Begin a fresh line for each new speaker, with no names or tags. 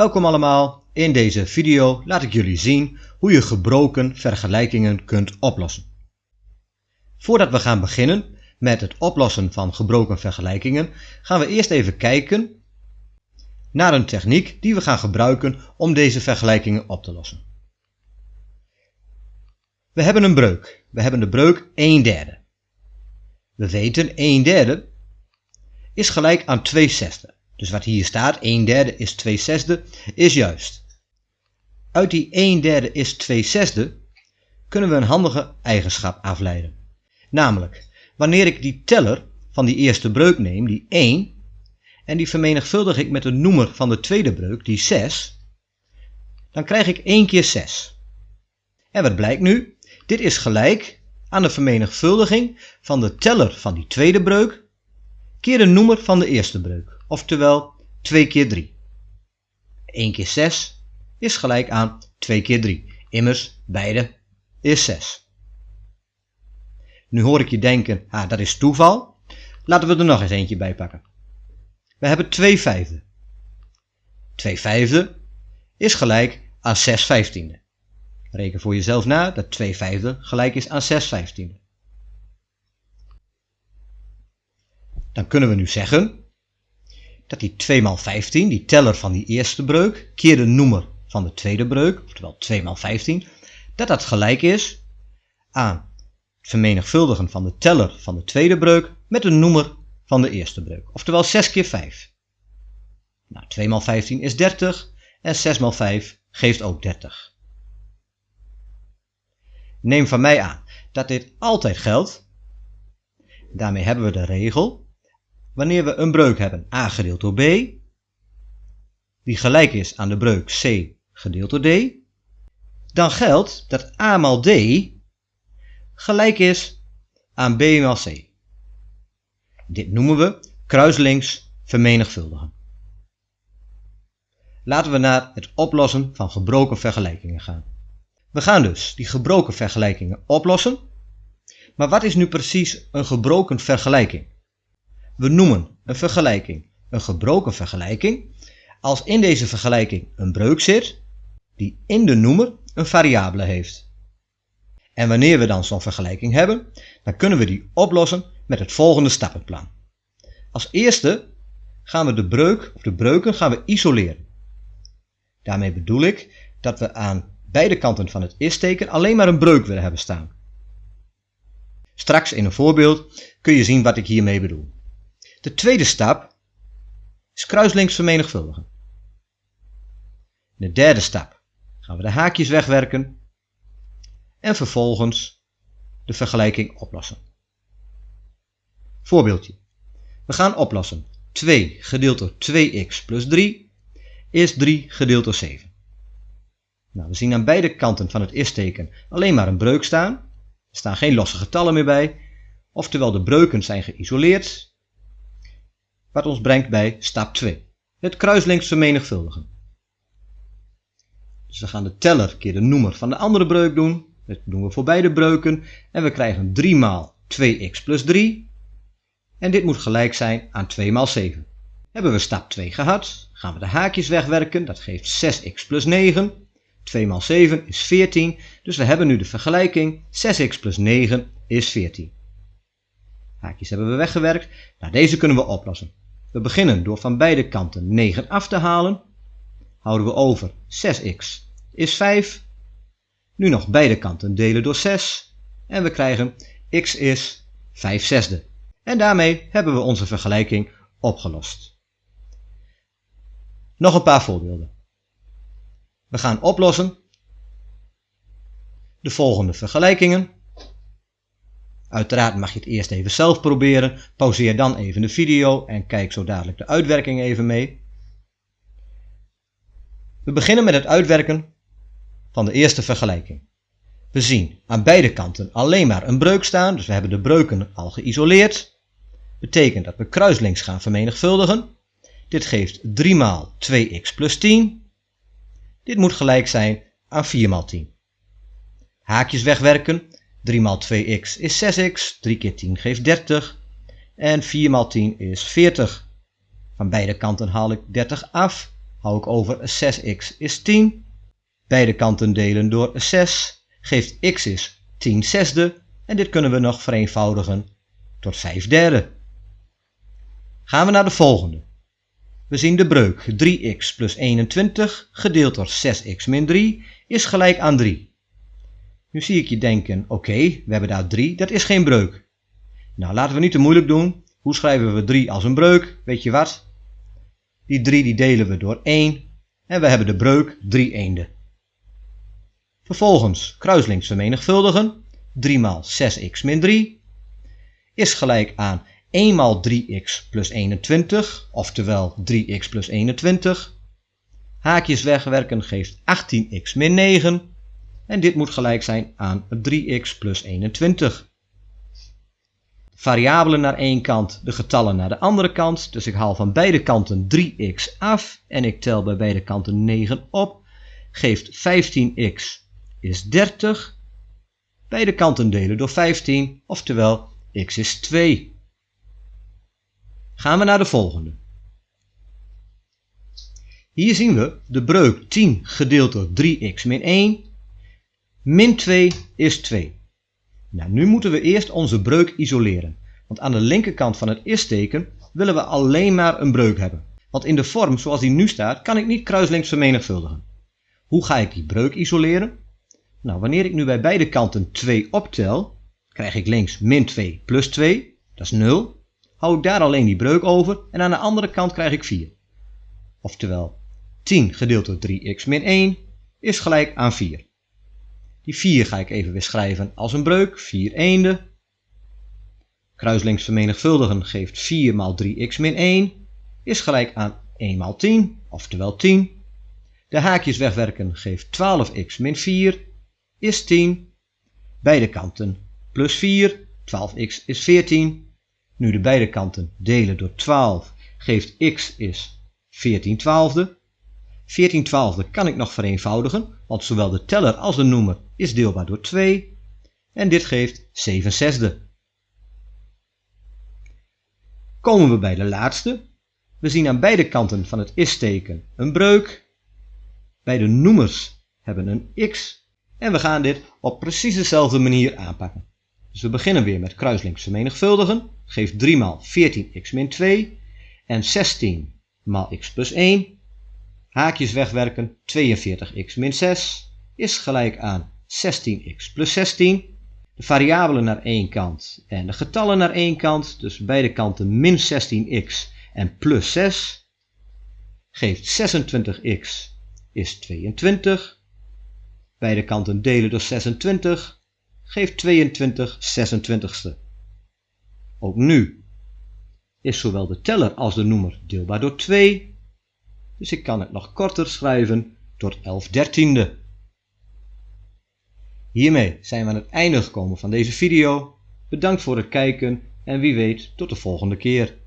Welkom allemaal, in deze video laat ik jullie zien hoe je gebroken vergelijkingen kunt oplossen. Voordat we gaan beginnen met het oplossen van gebroken vergelijkingen gaan we eerst even kijken naar een techniek die we gaan gebruiken om deze vergelijkingen op te lossen. We hebben een breuk. We hebben de breuk 1 derde. We weten 1 derde is gelijk aan 2 zesde. Dus wat hier staat, 1 derde is 2 zesde, is juist. Uit die 1 derde is 2 zesde kunnen we een handige eigenschap afleiden. Namelijk, wanneer ik die teller van die eerste breuk neem, die 1, en die vermenigvuldig ik met de noemer van de tweede breuk, die 6, dan krijg ik 1 keer 6. En wat blijkt nu? Dit is gelijk aan de vermenigvuldiging van de teller van die tweede breuk keer de noemer van de eerste breuk, oftewel 2 keer 3. 1 keer 6 is gelijk aan 2 keer 3. Immers, beide is 6. Nu hoor ik je denken, ah, dat is toeval. Laten we er nog eens eentje bij pakken. We hebben 2 vijfde. 2 vijfde is gelijk aan 6 vijftiende. Reken voor jezelf na dat 2 vijfde gelijk is aan 6 vijftiende. Dan kunnen we nu zeggen dat die 2 maal 15, die teller van die eerste breuk, keer de noemer van de tweede breuk, oftewel 2 maal 15, dat dat gelijk is aan het vermenigvuldigen van de teller van de tweede breuk met de noemer van de eerste breuk, oftewel 6 keer 5. Nou, 2 maal 15 is 30 en 6 maal 5 geeft ook 30. Neem van mij aan dat dit altijd geldt. Daarmee hebben we de regel wanneer we een breuk hebben a gedeeld door b, die gelijk is aan de breuk c gedeeld door d, dan geldt dat a maal d gelijk is aan b maal c. Dit noemen we kruislinks vermenigvuldigen. Laten we naar het oplossen van gebroken vergelijkingen gaan. We gaan dus die gebroken vergelijkingen oplossen. Maar wat is nu precies een gebroken vergelijking? We noemen een vergelijking een gebroken vergelijking als in deze vergelijking een breuk zit die in de noemer een variabele heeft. En wanneer we dan zo'n vergelijking hebben, dan kunnen we die oplossen met het volgende stappenplan. Als eerste gaan we de breuk of de breuken gaan we isoleren. Daarmee bedoel ik dat we aan beide kanten van het is-teken alleen maar een breuk willen hebben staan. Straks in een voorbeeld kun je zien wat ik hiermee bedoel. De tweede stap is kruislinks vermenigvuldigen. De derde stap gaan we de haakjes wegwerken en vervolgens de vergelijking oplossen. Voorbeeldje. We gaan oplossen. 2 gedeeld door 2x plus 3 is 3 gedeeld door 7. Nou, we zien aan beide kanten van het is-teken alleen maar een breuk staan. Er staan geen losse getallen meer bij. Oftewel de breuken zijn geïsoleerd wat ons brengt bij stap 2. Het kruislinks vermenigvuldigen. Dus we gaan de teller keer de noemer van de andere breuk doen. Dat doen we voor beide breuken. En we krijgen 3 maal 2x plus 3. En dit moet gelijk zijn aan 2 maal 7. Hebben we stap 2 gehad, gaan we de haakjes wegwerken. Dat geeft 6x plus 9. 2 maal 7 is 14. Dus we hebben nu de vergelijking 6x plus 9 is 14. Haakjes hebben we weggewerkt. Nou, deze kunnen we oplossen. We beginnen door van beide kanten 9 af te halen. Houden we over 6x is 5. Nu nog beide kanten delen door 6. En we krijgen x is 5 zesde. En daarmee hebben we onze vergelijking opgelost. Nog een paar voorbeelden. We gaan oplossen de volgende vergelijkingen. Uiteraard mag je het eerst even zelf proberen. Pauzeer dan even de video en kijk zo dadelijk de uitwerking even mee. We beginnen met het uitwerken van de eerste vergelijking. We zien aan beide kanten alleen maar een breuk staan, dus we hebben de breuken al geïsoleerd. Betekent dat we kruislinks gaan vermenigvuldigen. Dit geeft 3 maal 2x plus 10. Dit moet gelijk zijn aan 4 maal 10. Haakjes wegwerken 3 maal 2x is 6x, 3 keer 10 geeft 30 en 4 maal 10 is 40. Van beide kanten haal ik 30 af hou ik over 6x is 10. Beide kanten delen door 6 geeft x is 10 zesde en dit kunnen we nog vereenvoudigen tot 5 derde. Gaan we naar de volgende. We zien de breuk 3x plus 21 gedeeld door 6x min 3 is gelijk aan 3. Nu zie ik je denken, oké, we hebben daar 3, dat is geen breuk. Nou, laten we niet te moeilijk doen. Hoe schrijven we 3 als een breuk? Weet je wat? Die 3 die delen we door 1 en we hebben de breuk 3 eenden. Vervolgens kruislinks vermenigvuldigen. 3 maal 6x min 3 is gelijk aan 1 maal 3x plus 21, oftewel 3x plus 21. Haakjes wegwerken geeft 18x min 9. En dit moet gelijk zijn aan 3x plus 21. Variabelen naar één kant, de getallen naar de andere kant. Dus ik haal van beide kanten 3x af en ik tel bij beide kanten 9 op. Geeft 15x is 30. Beide kanten delen door 15, oftewel x is 2. Gaan we naar de volgende. Hier zien we de breuk 10 gedeeld door 3x min 1. Min 2 is 2. Nou, nu moeten we eerst onze breuk isoleren. Want aan de linkerkant van het is-teken willen we alleen maar een breuk hebben. Want in de vorm zoals die nu staat, kan ik niet kruislinks vermenigvuldigen. Hoe ga ik die breuk isoleren? Nou, wanneer ik nu bij beide kanten 2 optel, krijg ik links min 2 plus 2, dat is 0 hou ik daar alleen die breuk over en aan de andere kant krijg ik 4. Oftewel 10 gedeeld door 3x min 1 is gelijk aan 4. Die 4 ga ik even weer schrijven als een breuk, 4 eenden. Kruislinks vermenigvuldigen geeft 4 maal 3x min 1 is gelijk aan 1 maal 10, oftewel 10. De haakjes wegwerken geeft 12x min 4 is 10. Beide kanten plus 4, 12x is 14. Nu de beide kanten delen door 12 geeft x is 14 twaalfde. 14 twaalfde kan ik nog vereenvoudigen, want zowel de teller als de noemer is deelbaar door 2. En dit geeft 7 zesde. Komen we bij de laatste. We zien aan beide kanten van het is-teken een breuk. Bij de noemers hebben een x. En we gaan dit op precies dezelfde manier aanpakken. Dus we beginnen weer met kruislinks vermenigvuldigen. Geeft 3 maal 14x min 2. En 16 maal x plus 1. Haakjes wegwerken. 42x min 6 is gelijk aan 16x plus 16. De variabelen naar één kant en de getallen naar één kant. Dus beide kanten min 16x en plus 6. Geeft 26x is 22. Beide kanten delen door 26 geeft 22 26ste. Ook nu is zowel de teller als de noemer deelbaar door 2, dus ik kan het nog korter schrijven tot 11 dertiende. Hiermee zijn we aan het einde gekomen van deze video. Bedankt voor het kijken en wie weet tot de volgende keer.